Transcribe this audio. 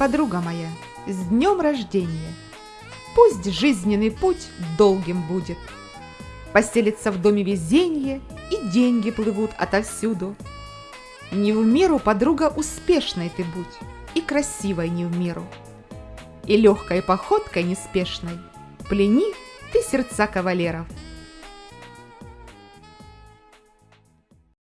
подруга моя, с днем рождения! Пусть жизненный путь долгим будет. Поселится в доме везенье, и деньги плывут отовсюду. Не в меру, подруга, успешной ты будь, и красивой не в меру. И легкой походкой неспешной плени ты сердца кавалеров –